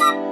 you.